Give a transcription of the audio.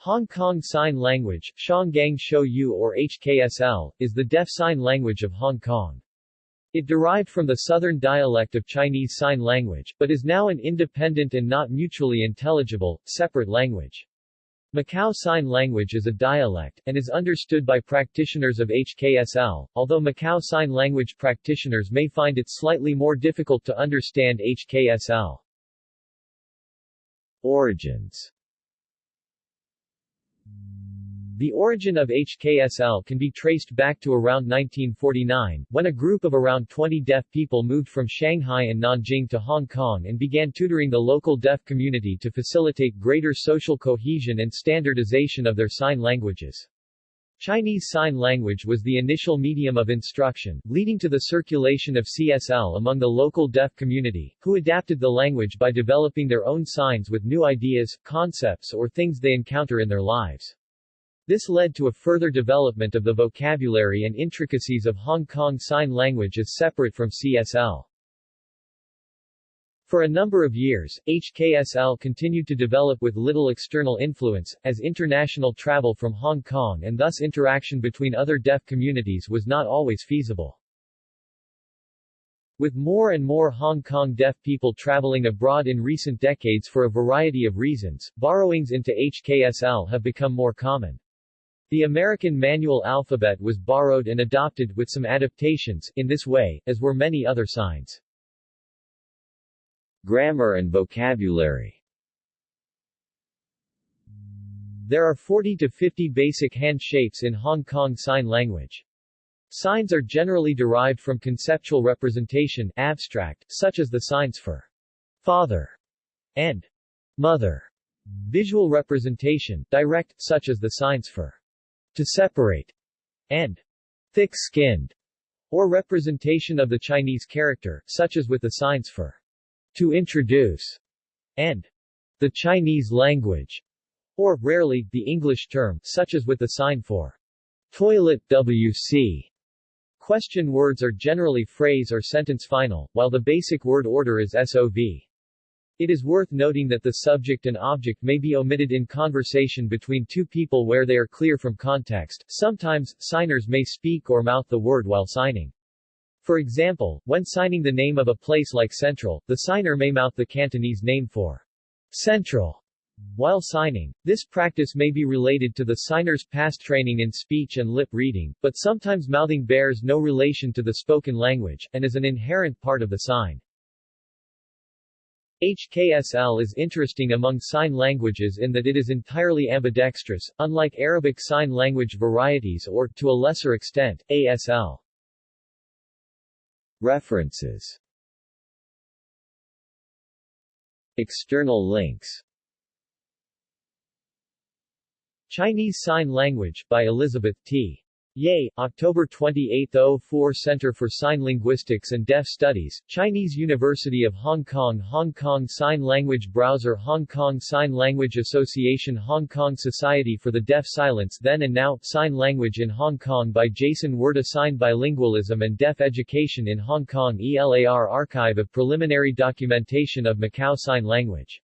Hong Kong Sign Language, Shanggang Shouyu or HKSL, is the deaf sign language of Hong Kong. It derived from the southern dialect of Chinese Sign Language, but is now an independent and not mutually intelligible, separate language. Macau Sign Language is a dialect, and is understood by practitioners of HKSL, although Macau Sign Language practitioners may find it slightly more difficult to understand HKSL. Origins The origin of HKSL can be traced back to around 1949, when a group of around 20 deaf people moved from Shanghai and Nanjing to Hong Kong and began tutoring the local deaf community to facilitate greater social cohesion and standardization of their sign languages. Chinese Sign Language was the initial medium of instruction, leading to the circulation of CSL among the local deaf community, who adapted the language by developing their own signs with new ideas, concepts or things they encounter in their lives. This led to a further development of the vocabulary and intricacies of Hong Kong Sign Language as separate from CSL. For a number of years, HKSL continued to develop with little external influence, as international travel from Hong Kong and thus interaction between other deaf communities was not always feasible. With more and more Hong Kong deaf people traveling abroad in recent decades for a variety of reasons, borrowings into HKSL have become more common. The American manual alphabet was borrowed and adopted with some adaptations in this way, as were many other signs. Grammar and vocabulary There are 40 to 50 basic hand shapes in Hong Kong Sign Language. Signs are generally derived from conceptual representation abstract, such as the signs for father and mother. Visual representation direct, such as the signs for to separate, and thick-skinned, or representation of the Chinese character, such as with the signs for to introduce and the Chinese language, or, rarely, the English term, such as with the sign for toilet WC. Question words are generally phrase or sentence final, while the basic word order is SOV. It is worth noting that the subject and object may be omitted in conversation between two people where they are clear from context. Sometimes, signers may speak or mouth the word while signing. For example, when signing the name of a place like Central, the signer may mouth the Cantonese name for Central while signing. This practice may be related to the signer's past training in speech and lip reading, but sometimes mouthing bears no relation to the spoken language, and is an inherent part of the sign. HKSL is interesting among sign languages in that it is entirely ambidextrous, unlike Arabic Sign Language varieties or, to a lesser extent, ASL. References External links Chinese Sign Language, by Elizabeth T. Ye, October 28, 04 Center for Sign Linguistics and Deaf Studies, Chinese University of Hong Kong Hong Kong Sign Language Browser Hong Kong Sign Language Association Hong Kong Society for the Deaf Silence Then and Now, Sign Language in Hong Kong by Jason Werda Sign Bilingualism and Deaf Education in Hong Kong ELAR Archive of Preliminary Documentation of Macau Sign Language